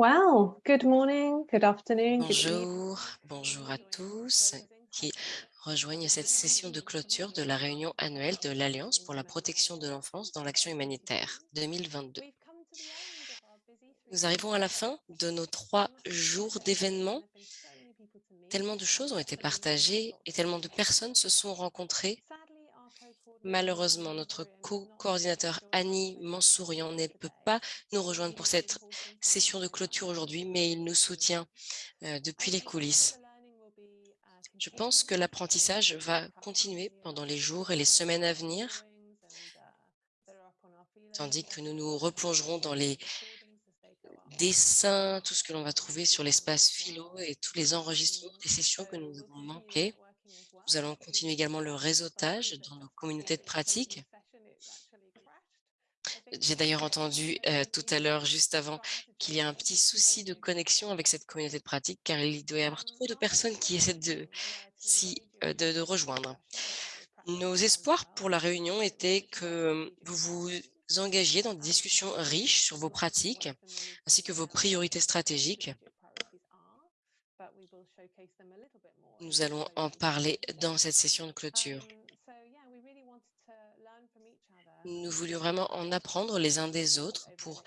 Well, good morning, good afternoon. Bonjour, bonjour à tous qui rejoignent cette session de clôture de la réunion annuelle de l'Alliance pour la protection de l'enfance dans l'action humanitaire 2022. We've come to the end of our busy three Nous arrivons à la fin de nos trois jours d'événements. Tellement de choses ont été partagées et tellement de personnes se sont rencontrées. Malheureusement, notre co-coordinateur Annie Mansourian ne peut pas nous rejoindre pour cette session de clôture aujourd'hui, mais il nous soutient euh, depuis les coulisses. Je pense que l'apprentissage va continuer pendant les jours et les semaines à venir, tandis que nous nous replongerons dans les dessins, tout ce que l'on va trouver sur l'espace philo et tous les enregistrements des sessions que nous avons manquées. Nous allons continuer également le réseautage dans nos communautés de pratique. J'ai d'ailleurs entendu euh, tout à l'heure, juste avant, qu'il y a un petit souci de connexion avec cette communauté de pratique, car il doit y avoir trop de personnes qui essaient de, s'y, euh, de rejoindre. Nos espoirs pour la réunion étaient que vous vous engagiez dans des discussions riches sur vos pratiques, ainsi que vos priorités stratégiques. Nous allons en parler dans cette session de clôture. Nous voulions vraiment en apprendre les uns des autres pour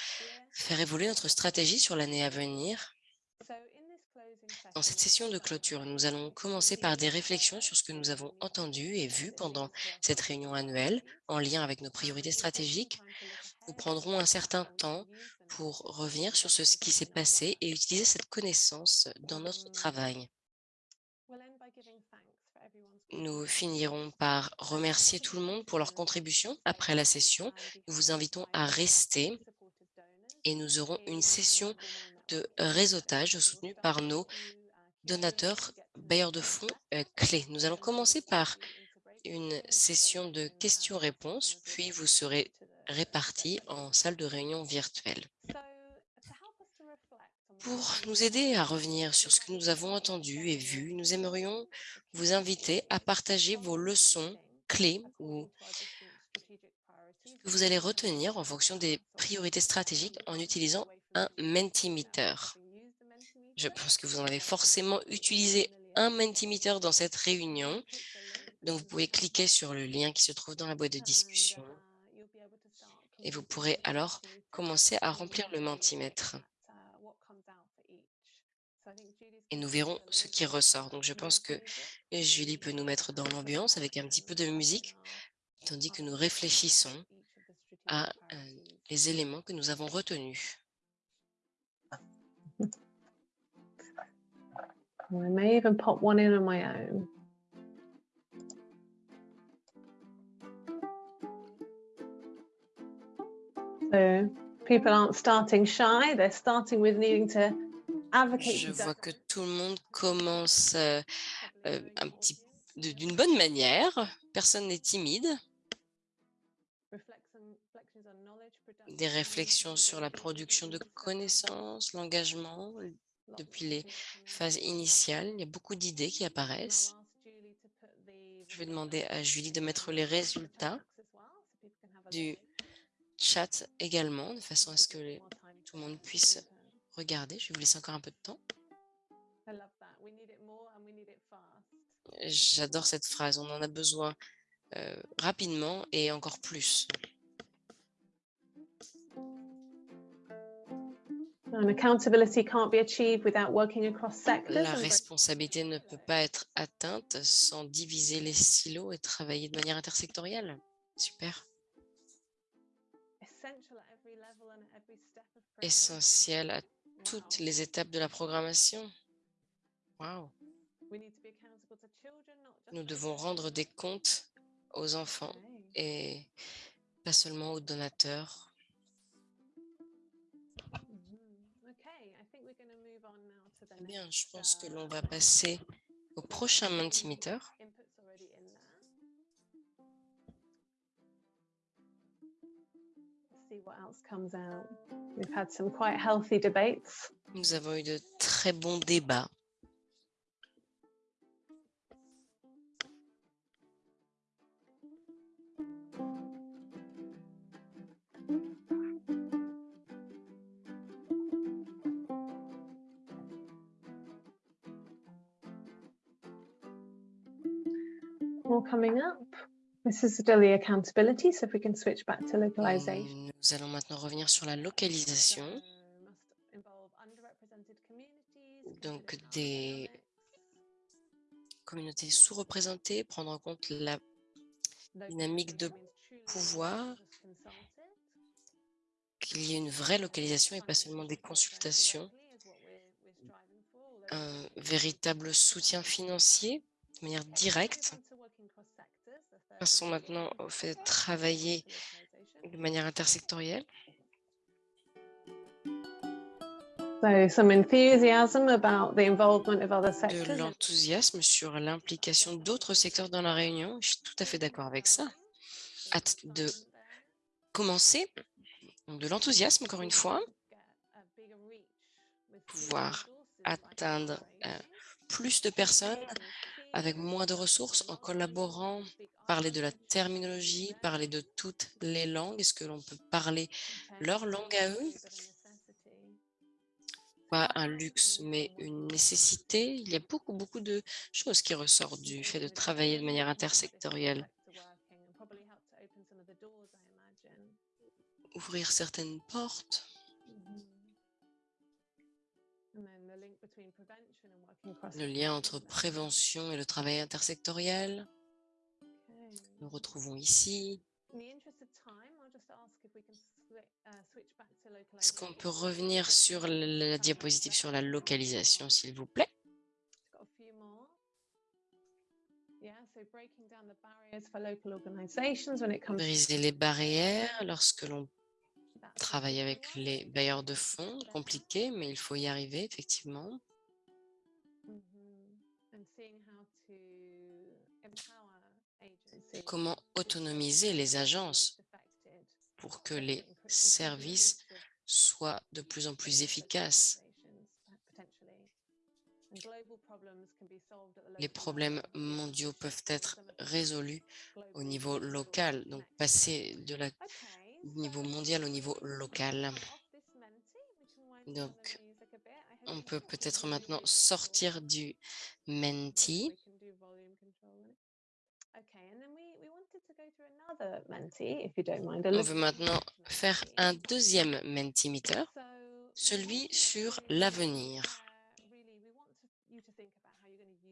faire évoluer notre stratégie sur l'année à venir. Dans cette session de clôture, nous allons commencer par des réflexions sur ce que nous avons entendu et vu pendant cette réunion annuelle en lien avec nos priorités stratégiques. Nous prendrons un certain temps pour revenir sur ce qui s'est passé et utiliser cette connaissance dans notre travail. Nous finirons par remercier tout le monde pour leur contribution après la session. Nous vous invitons à rester et nous aurons une session de réseautage soutenue par nos donateurs bailleurs de fonds euh, clés. Nous allons commencer par une session de questions-réponses, puis vous serez répartis en salle de réunion virtuelle. Pour nous aider à revenir sur ce que nous avons entendu et vu, nous aimerions vous inviter à partager vos leçons clés ou ce que vous allez retenir en fonction des priorités stratégiques en utilisant un Mentimeter. Je pense que vous en avez forcément utilisé un Mentimeter dans cette réunion. Donc, vous pouvez cliquer sur le lien qui se trouve dans la boîte de discussion et vous pourrez alors commencer à remplir le Mentimètre. Et nous verrons ce qui ressort. Donc, je pense que Julie peut nous mettre dans l'ambiance avec un petit peu de musique, tandis que nous réfléchissons à euh, les éléments que nous avons retenus. I may even pop one in on my. So people aren't starting shy, they're starting with needing to advocate. Je vois que tout le monde commence euh, euh, un petit de- d'une bonne manière. Personne n'est timide. reflection- reflections on knowledge production, Des réflexions sur la production de connaissances, l'engagement depuis les phases initiales. Il y a beaucoup d'idées qui apparaissent. Je vais demander à Julie de mettre les résultats du. Chat également, de façon à ce que les- tout le monde puisse regarder. Je vais vous laisser encore un peu de temps. J'adore cette phrase. On en a besoin euh, rapidement et encore plus. And accountability can't be achieved without working across sectors. La responsabilité ne peut pas être atteinte sans diviser les silos et travailler de manière intersectorielle. Super. Essentiel à toutes les étapes de la programmation. Wow. Nous devons rendre des comptes aux enfants et pas seulement aux donateurs. Mhm. Très bien, je pense que uh, l'on va passer au prochain Mentimeter. else comes out. We've had some quite healthy debates. Nous avons eu de très bons débats. More coming up. This is still the accountability, so if we can switch back to localization. Nous allons maintenant revenir sur la localisation. Donc des communautés sous-représentées, prendre en compte la dynamique de pouvoir, qu'il y ait une vraie localisation et pas seulement des consultations, un véritable soutien financier de manière directe. Passons maintenant au fait de travailler de manière intersectorielle. So some enthusiasm about the involvement of other de sectors. l'enthousiasme sur l'implication d'autres secteurs dans la réunion. Je suis tout à fait d'accord avec ça. Hâte de commencer. De l'enthousiasme, encore une fois, pouvoir atteindre euh, plus de personnes avec moins de ressources en collaborant, parler de la terminologie, parler de toutes les langues. Est-ce que l'on peut parler leur langue à eux? Pas un luxe, mais une nécessité. Il y a beaucoup, beaucoup de choses qui ressortent du fait de travailler de manière intersectorielle. Ouvrir certaines portes, le lien entre prévention et le travail intersectoriel. Nous retrouvons ici. Est-ce qu'on peut revenir sur la, diapositive sur la localisation, s'il vous plaît? Briser les barrières lorsque l'on that travaille avec les bailleurs de fonds, compliqué, mais il faut y arriver, effectivement. Mhm. agencies Comment autonomiser les agences pour que les services soient de plus en plus efficaces. Les problèmes mondiaux peuvent être résolus au niveau local, donc passer de la, niveau mondial au niveau local. Donc, On peut peut-être maintenant sortir du Menti. On veut maintenant faire un deuxième Mentimeter, celui sur l'avenir.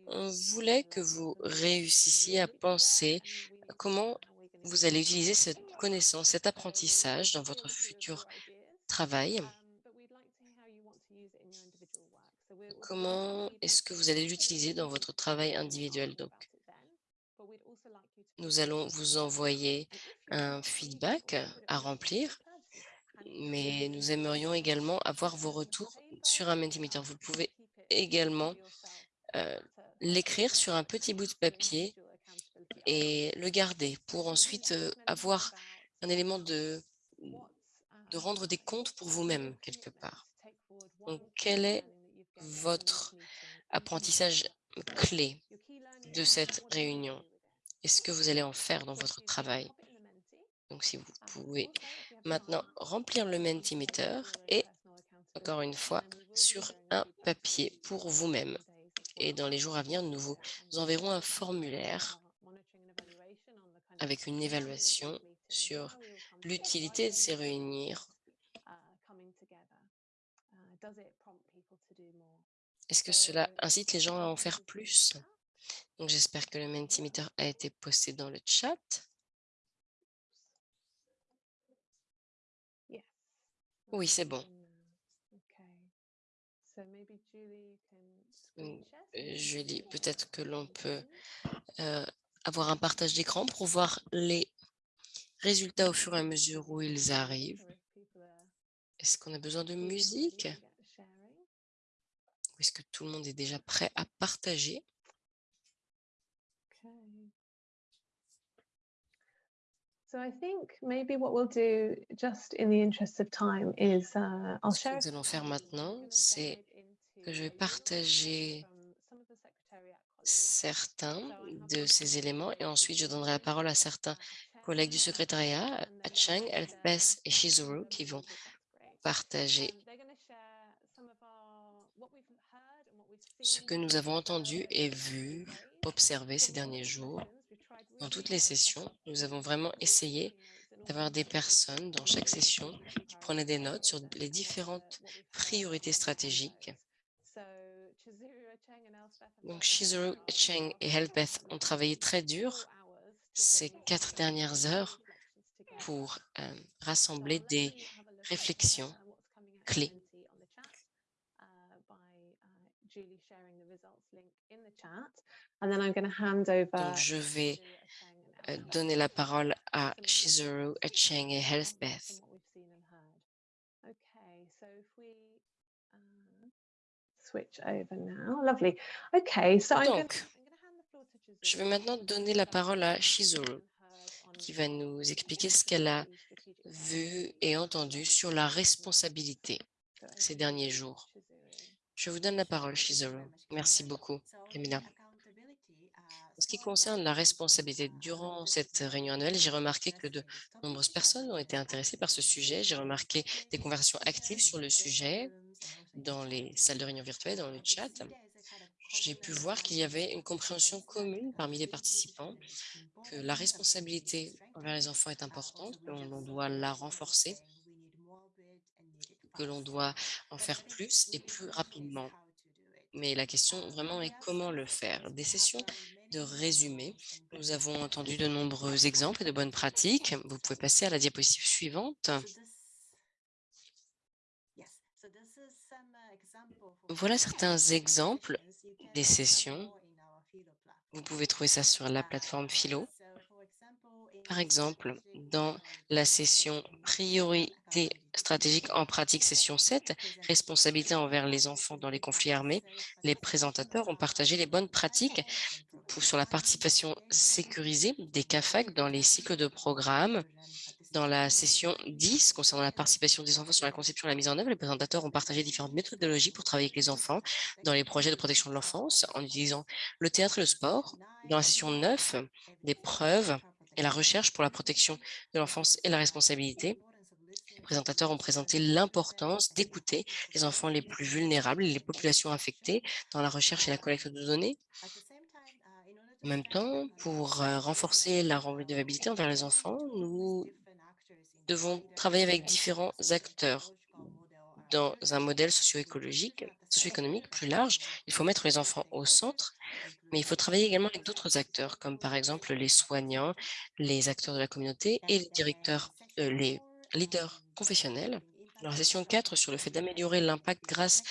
On voulait que vous réussissiez à penser comment vous allez utiliser cette connaissance, cet apprentissage dans votre futur travail. Comment est-ce que vous allez l'utiliser dans votre travail individuel Donc, nous allons vous envoyer un feedback à remplir, mais nous aimerions également avoir vos retours sur un Mentimeter. Vous pouvez également euh, l'écrire sur un petit bout de papier et le garder pour ensuite euh, avoir un élément de, de rendre des comptes pour vous-même quelque part. Donc, quel est votre apprentissage clé de cette réunion? Est-ce que vous allez en faire dans votre travail? Donc, si vous pouvez maintenant remplir le Mentimeter et, encore une fois, sur un papier pour vous-même. Et dans les jours à venir, nous vous enverrons un formulaire avec une évaluation sur l'utilité de ces réunions. Est-ce que cela incite les gens à en faire plus? Donc, j'espère que le Mentimeter a été posté dans le chat. Oui, c'est bon. Mm, euh, Julie, peut-être que l'on peut euh, avoir un partage d'écran pour voir les résultats au fur et à mesure où ils arrivent. Est-ce qu'on a besoin de musique? Ou est-ce que tout le monde est déjà prêt à partager? So I think maybe what we'll do, just in the interest of time, is uh, I'll Ce que share. nous allons faire maintenant, c'est que je vais partager certains de ces éléments et ensuite je donnerai la parole à certains collègues du secrétariat, Chang, Elfbeth et Shizuru, qui vont partager ce que nous avons entendu et vu, observé ces derniers jours. Dans toutes les sessions, nous avons vraiment essayé d'avoir des personnes dans chaque session qui prenaient des notes sur les différentes priorités stratégiques. Donc, Shizuru, Cheng et Helpeth ont travaillé très dur ces quatre dernières heures pour euh, rassembler des réflexions clés. Donc, je vais euh, donner la parole à Shizuru, Cheng et Healthbeth. Donc, je vais maintenant donner la parole à Shizuru, qui va nous expliquer ce qu'elle a vu et entendu sur la responsabilité ces derniers jours. Je vous donne la parole, Shizuru. Merci beaucoup, Camilla. En ce qui concerne la responsabilité, durant cette réunion annuelle, j'ai remarqué que de nombreuses personnes ont été intéressées par ce sujet. J'ai remarqué des conversations actives sur le sujet dans les salles de réunion virtuelles, dans le chat. J'ai pu voir qu'il y avait une compréhension commune parmi les participants, que la responsabilité envers les enfants est importante, que l'on doit la renforcer, que l'on doit en faire plus et plus rapidement. Mais la question vraiment est comment le faire? Des sessions de résumé. Nous avons entendu de nombreux exemples de bonnes pratiques. Vous pouvez passer à la diapositive suivante. Voilà certains exemples des sessions. Vous pouvez trouver ça sur la plateforme Philo. Par exemple, dans la session Priorité stratégique en pratique session 7, Responsabilité envers les enfants dans les conflits armés, les présentateurs ont partagé les bonnes pratiques sur la participation sécurisée des CAFAC dans les cycles de programme. Dans la session 10, concernant la participation des enfants sur la conception et la mise en œuvre, les présentateurs ont partagé différentes méthodologies pour travailler avec les enfants dans les projets de protection de l'enfance en utilisant le théâtre et le sport. Dans la session 9, des preuves et la recherche pour la protection de l'enfance et la responsabilité. Les présentateurs ont présenté l'importance d'écouter les enfants les plus vulnérables et les populations affectées dans la recherche et la collecte de données. En même temps, pour euh, renforcer la redevabilité envers les enfants, nous devons travailler avec différents acteurs dans un modèle socio-écologique, socio-économique plus large. Il faut mettre les enfants au centre, mais il faut travailler également avec d'autres acteurs, comme par exemple les soignants, les acteurs de la communauté et les directeurs, euh, les leaders confessionnels. La session 4 sur le fait d'améliorer l'impact grâce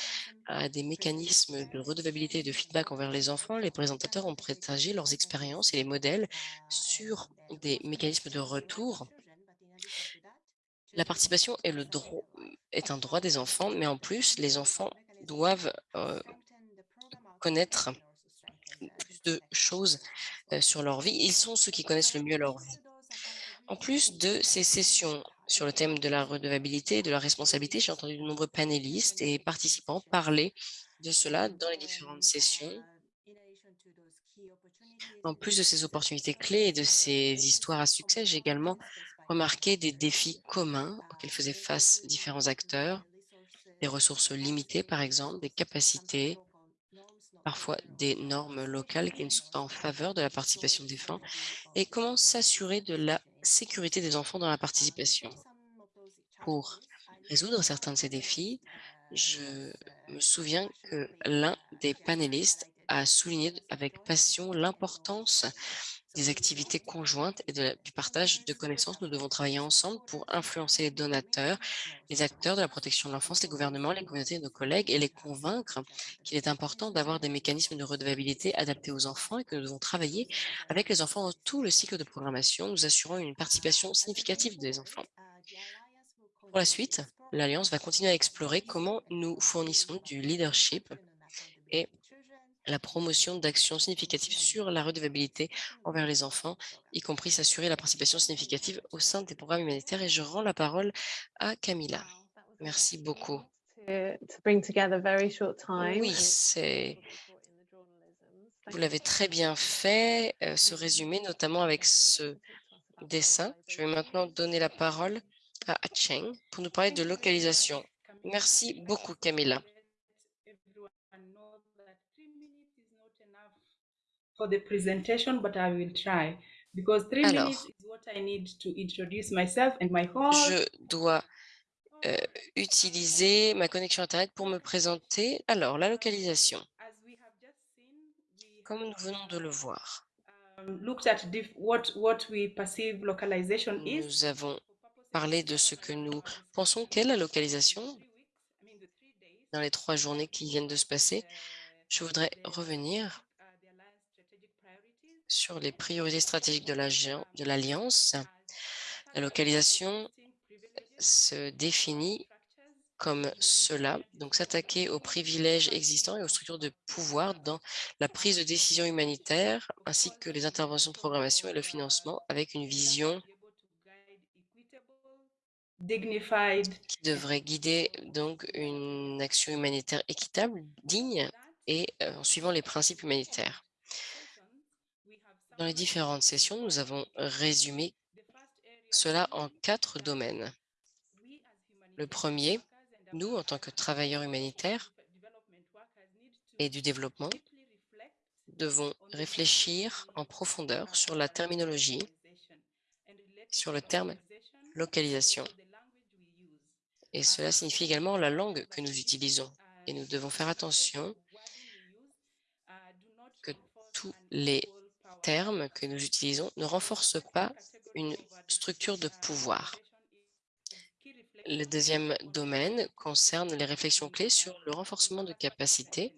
à des mécanismes de redevabilité et de feedback envers les enfants, les présentateurs ont partagé leurs expériences et les modèles sur des mécanismes de retour. La participation est, un droit des enfants, mais en plus, les enfants doivent euh, connaître plus de choses euh, sur leur vie. Ils sont ceux qui connaissent le mieux leur vie. En plus de ces sessions sur le thème de la redevabilité et de la responsabilité. J'ai entendu de nombreux panélistes et participants parler de cela dans les différentes sessions. En plus de ces opportunités clés et de ces histoires à succès, j'ai également remarqué des défis communs auxquels faisaient face différents acteurs, des ressources limitées par exemple, des capacités, parfois des normes locales qui ne sont pas en faveur de la participation des enfants, et comment s'assurer de la sécurité des enfants dans la participation. Pour résoudre certains de ces défis, je me souviens que l'un des panélistes a souligné avec passion l'importance des activités conjointes et du partage de connaissances. Nous devons travailler ensemble pour influencer les donateurs, les acteurs de la protection de l'enfance, les gouvernements, les communautés nos collègues et les convaincre qu'il est important d'avoir des mécanismes de redevabilité adaptés aux enfants et que nous devons travailler avec les enfants dans tout le cycle de programmation, nous assurant une participation significative des enfants. Pour la suite, l'Alliance va continuer à explorer comment nous fournissons du leadership et la promotion d'actions significatives sur la redevabilité envers les enfants, y compris s'assurer la participation significative au sein des programmes humanitaires. Et je rends la parole à Camilla. Merci beaucoup. Oui, c'est... Vous l'avez très bien fait, euh, ce résumé, notamment avec ce dessin. Je vais maintenant donner la parole à Cheng pour nous parler de localisation. Merci beaucoup, Camilla. For the presentation, but I will try. Because three Alors. minutes is what I need to introduce myself and my host. Je dois euh, utiliser ma connexion Internet pour me présenter. Alors, la localisation, As we have just seen, we comme nous venons de le voir, um, looked at diff- what what we perceive localization is. nous avons parlé de ce que nous pensons qu'est la localisation dans les trois journées qui viennent de se passer. Je voudrais revenir uh, the alliance strategic priorities sur les priorités stratégiques de l'Alliance. La localisation se définit comme cela, donc s'attaquer aux privilèges existants et aux structures de pouvoir dans la prise de décision humanitaire, ainsi que les interventions de programmation et le financement, avec une vision qui devrait guider donc une action humanitaire équitable, digne et euh, en suivant les principes humanitaires. Dans les différentes sessions, nous avons résumé cela en quatre domaines. Le premier, nous, en tant que travailleurs humanitaires et du développement, devons réfléchir en profondeur sur la terminologie, sur le terme localisation. Et cela signifie également la langue que nous utilisons. Et nous devons faire attention que tous les termes que nous utilisons ne renforcent pas une structure de pouvoir. Le deuxième domaine concerne les réflexions clés sur le renforcement de capacités.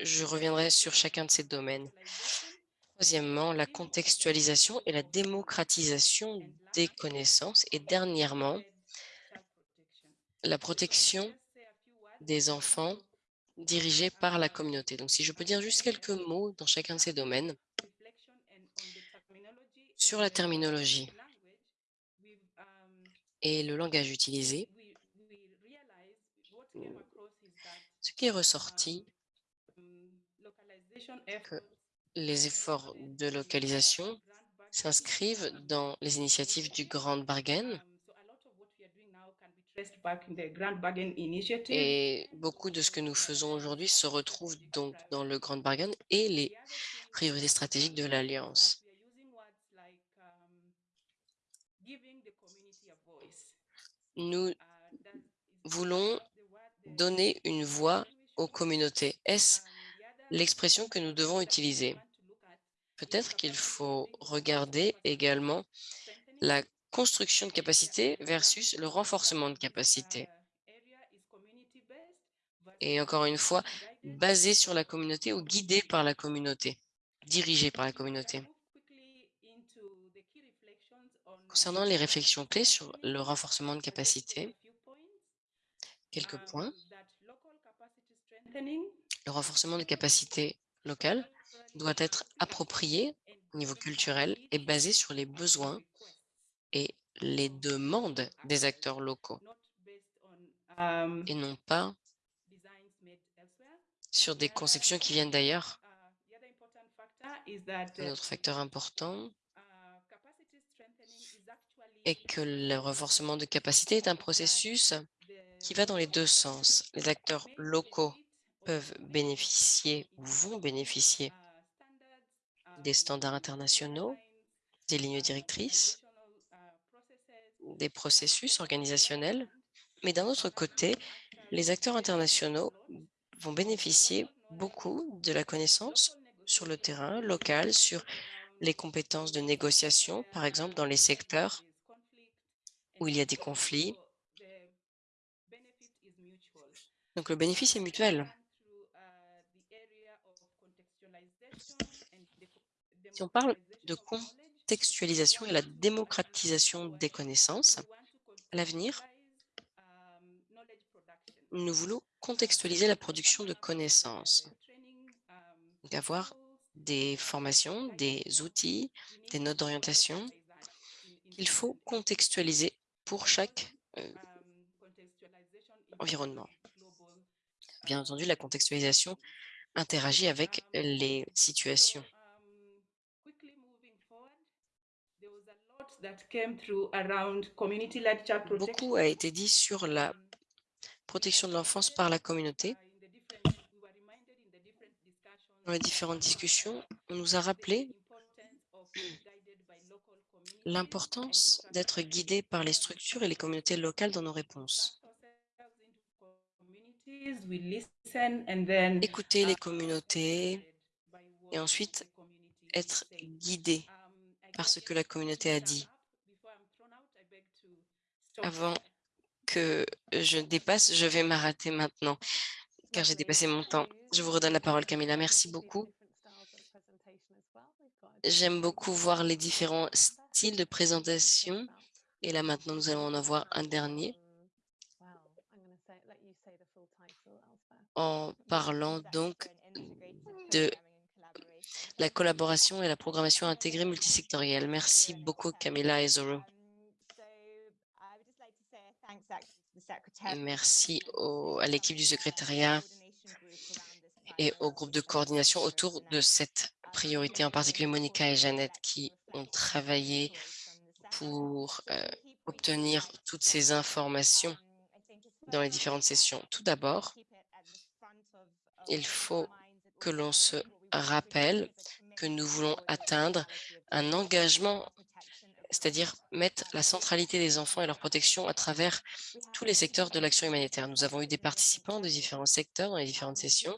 Je reviendrai sur chacun de ces domaines. Troisièmement, la contextualisation et la démocratisation des connaissances. Et dernièrement, la protection des enfants dirigés par la communauté. Donc, si je peux dire juste quelques mots dans chacun de ces domaines, sur la terminologie et le langage utilisé, ce qui est ressorti, que les efforts de localisation s'inscrivent dans les initiatives du Grand Bargain et beaucoup de ce que nous faisons aujourd'hui se retrouve donc dans le Grand Bargain et les priorités stratégiques de l'Alliance. Nous voulons donner une voix aux communautés. Est-ce l'expression que nous devons utiliser? Peut-être qu'il faut regarder également la construction de capacité versus le renforcement de capacité. Et encore une fois, basé sur la communauté ou guidé par la communauté, dirigé par la communauté. Concernant les réflexions clés sur le renforcement de capacité, quelques points. Le renforcement de capacité locale doit être approprié au niveau culturel et basé sur les besoins et les demandes des acteurs locaux et non pas sur des conceptions qui viennent d'ailleurs. Un autre facteur important est que le renforcement de capacité est un processus qui va dans les deux sens. Les acteurs locaux peuvent bénéficier ou vont bénéficier des standards internationaux, des lignes directrices, des processus organisationnels, mais d'un autre côté, les acteurs internationaux vont bénéficier beaucoup de la connaissance sur le terrain local, sur les compétences de négociation, par exemple dans les secteurs où il y a des conflits. Donc le bénéfice est mutuel. Si on parle de contextualisation et la démocratisation des connaissances, à l'avenir, nous voulons contextualiser la production de connaissances. Donc avoir des formations, des outils, des notes d'orientation qu'il faut contextualiser pour chaque euh, environnement. Bien entendu, la contextualisation interagit avec les situations. Beaucoup a été dit sur la protection de l'enfance par la communauté. Dans les différentes discussions, on nous a rappelé l'importance d'être guidé par les structures et les communautés locales dans nos réponses. Écouter les communautés et ensuite être guidé par ce que la communauté a dit. Avant que je dépasse, je vais m'arrêter maintenant, car j'ai dépassé mon temps. Je vous redonne la parole, Camilla. Merci beaucoup. J'aime beaucoup voir les différents styles de présentation. Et là, maintenant, nous allons en avoir un dernier. En parlant donc de la collaboration et la programmation intégrée multisectorielle. Merci beaucoup, Camilla et Zoro. Merci à l'équipe du secrétariat et au groupe de coordination autour de cette priorité, en particulier Monica et Jeannette, qui ont travaillé pour euh, obtenir toutes ces informations dans les différentes sessions. Tout d'abord, il faut que l'on se rappelle que nous voulons atteindre un engagement, c'est-à-dire mettre la centralité des enfants et leur protection à travers tous les secteurs de l'action humanitaire. Nous avons eu des participants de différents secteurs dans les différentes sessions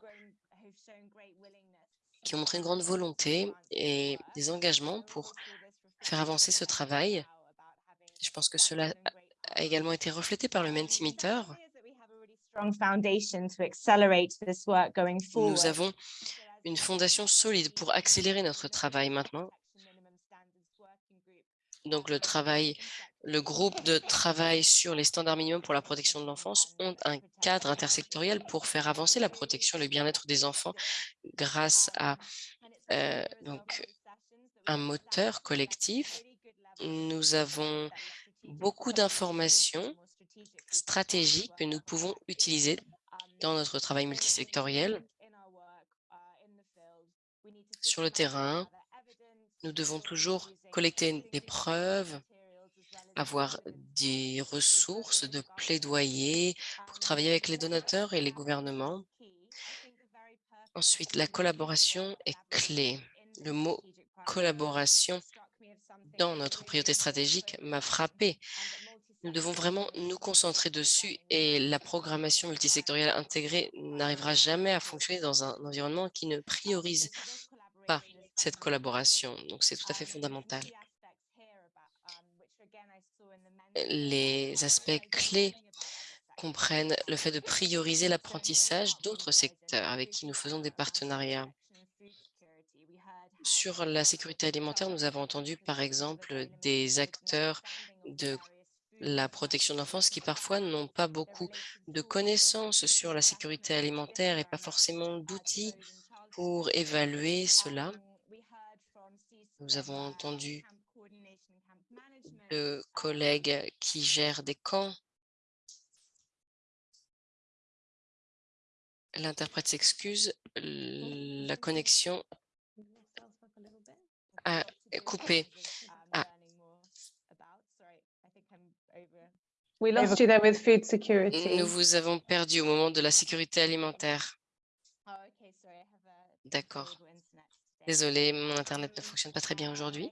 qui ont montré une grande volonté et des engagements pour faire avancer ce travail. Je pense que cela a également été reflété par le Mentimeter. Nous avons une fondation solide pour accélérer notre travail maintenant. Donc le travail, le groupe de travail sur les standards minimums pour la protection de l'enfance ont un cadre intersectoriel pour faire avancer la protection et le bien-être des enfants grâce à euh, un moteur collectif. Nous avons beaucoup d'informations stratégiques que nous pouvons utiliser dans notre travail multisectoriel sur le terrain. Nous devons toujours collecter des preuves, avoir des ressources de plaidoyer pour travailler avec les donateurs et les gouvernements. Ensuite, la collaboration est clé. Le mot collaboration dans notre priorité stratégique m'a frappé. Nous devons vraiment nous concentrer dessus et la programmation multisectorielle intégrée n'arrivera jamais à fonctionner dans un environnement qui ne priorise cette collaboration. Donc, c'est tout à fait fondamental. Les aspects clés comprennent le fait de prioriser l'apprentissage d'autres secteurs avec qui nous faisons des partenariats. Sur la sécurité alimentaire, nous avons entendu par exemple des acteurs de la protection de l'enfance qui parfois n'ont pas beaucoup de connaissances sur la sécurité alimentaire et pas forcément d'outils pour évaluer cela. Nous avons entendu de collègues qui gèrent des camps. L'interprète s'excuse, la connexion a coupé. Ah. Nous vous avons perdu au moment de la sécurité alimentaire. D'accord. Désolée, mon Internet ne fonctionne pas très bien aujourd'hui.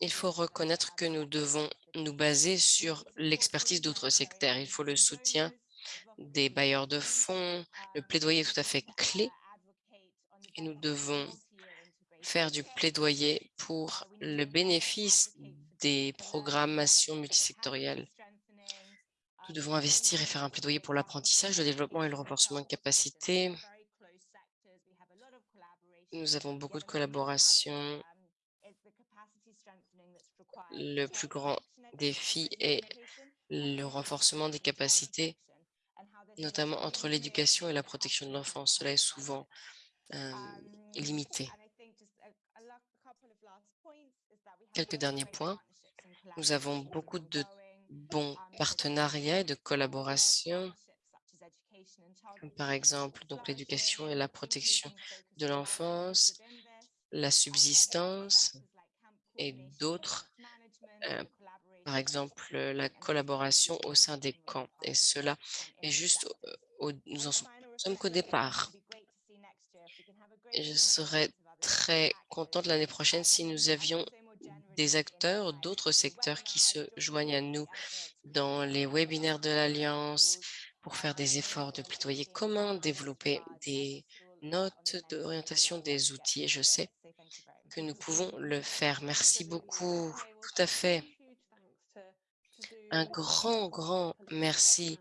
Il faut reconnaître que nous devons nous baser sur l'expertise d'autres secteurs. Il faut le soutien des bailleurs de fonds. Le plaidoyer est tout à fait clé et nous devons faire du plaidoyer pour le bénéfice des programmations multisectorielles. Nous devons investir et faire un plaidoyer pour l'apprentissage, le développement et le renforcement de capacités. Nous avons beaucoup de collaboration. Le plus grand défi est le renforcement des capacités, notamment entre l'éducation et la protection de l'enfance. Cela est souvent limité. Quelques derniers points. Nous avons beaucoup de bons partenariats et de collaboration, par exemple l'éducation et la protection de l'enfance, la subsistance et d'autres, par exemple la collaboration au sein des camps. Et cela est juste, nous en sommes qu'au départ. Je serais très contente l'année prochaine si nous avions des acteurs d'autres secteurs qui se joignent à nous dans les webinaires de l'Alliance pour faire des efforts de plaidoyer commun, développer des notes d'orientation des outils. Et je sais que nous pouvons le faire. Merci beaucoup. Tout à fait. Un grand, grand merci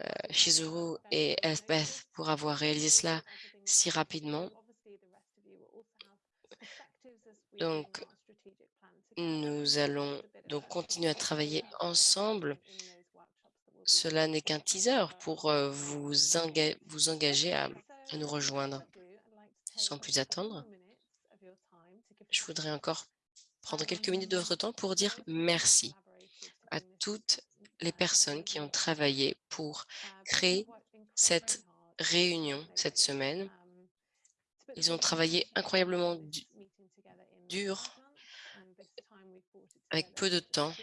euh, Shizuru et Elspeth pour avoir réalisé cela si rapidement. Donc, nous allons donc continuer à travailler ensemble. Cela n'est qu'un teaser pour euh, vous, vous engager à, à nous rejoindre. Sans plus attendre, je voudrais encore prendre quelques minutes de votre temps pour dire merci à toutes les personnes qui ont travaillé pour créer cette réunion cette semaine. Ils ont travaillé incroyablement dur, avec peu de temps.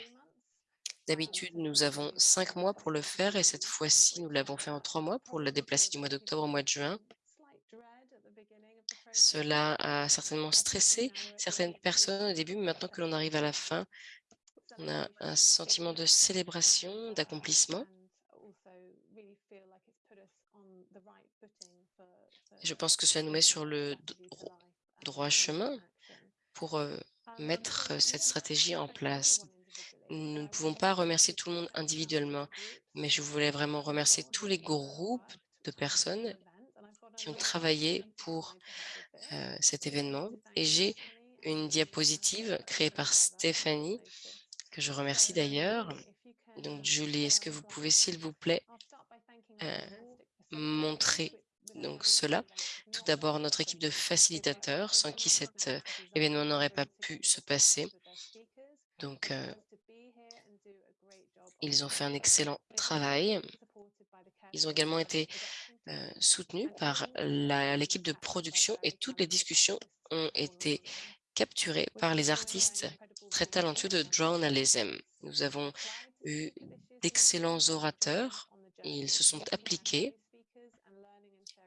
D'habitude, nous avons cinq mois pour le faire et cette fois-ci, nous l'avons fait en trois mois pour le déplacer du mois d'octobre au mois de juin. Cela a certainement stressé certaines personnes au début, mais maintenant que l'on arrive à la fin, on a un sentiment de célébration, d'accomplissement. Je pense que cela nous met sur le droit chemin pour euh, mettre cette stratégie en place. Nous ne pouvons pas remercier tout le monde individuellement, mais je voulais vraiment remercier tous les groupes de personnes qui ont travaillé pour euh, cet événement. Et j'ai une diapositive créée par Stéphanie, que je remercie d'ailleurs. Donc, Julie, est-ce que vous pouvez, s'il vous plaît, euh, montrer donc cela? Tout d'abord, notre équipe de facilitateurs, sans qui cet euh, événement n'aurait pas pu se passer. Donc, ils ont fait un excellent travail. Ils ont également été euh, soutenu par l'équipe de production et toutes les discussions ont été capturées par les artistes très talentueux de Journalism. Nous avons eu d'excellents orateurs. Ils se sont appliqués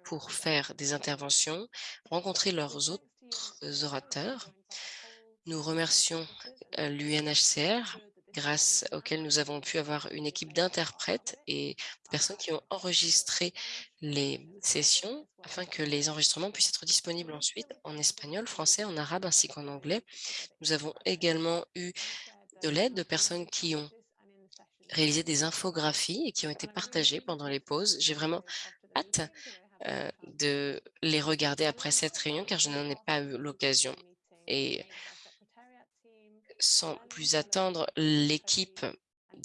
pour faire des interventions, rencontrer leurs autres orateurs. Nous remercions euh, l'UNHCR grâce auquel nous avons pu avoir une équipe d'interprètes et de personnes qui ont enregistré les sessions afin que les enregistrements puissent être disponibles ensuite en espagnol, français, en arabe ainsi qu'en anglais. Nous avons également eu de l'aide de personnes qui ont réalisé des infographies et qui ont été partagées pendant les pauses. J'ai vraiment hâte euh, de les regarder après cette réunion car je n'en ai pas eu l'occasion. Sans plus attendre, l'équipe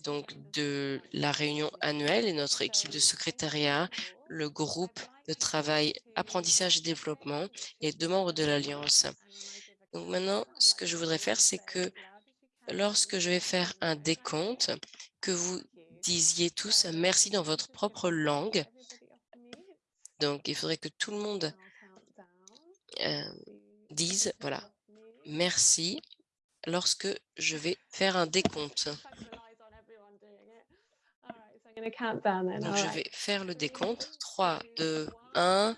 donc de la réunion annuelle et notre équipe de secrétariat, le groupe de travail apprentissage et développement et deux membres de l'Alliance. Donc maintenant, ce que je voudrais faire, c'est que lorsque je vais faire un décompte, que vous disiez tous merci dans votre propre langue. Donc, il faudrait que tout le monde euh, dise, voilà, merci lorsque je vais faire un décompte. Donc, je vais faire le décompte. 3, 2, 1.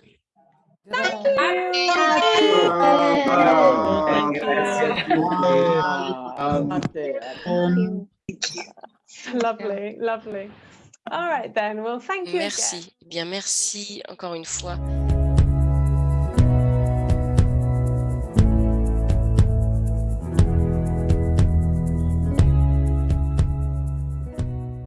Lovely, lovely. All right then. Well, thank you. Merci. Bien, merci encore une fois.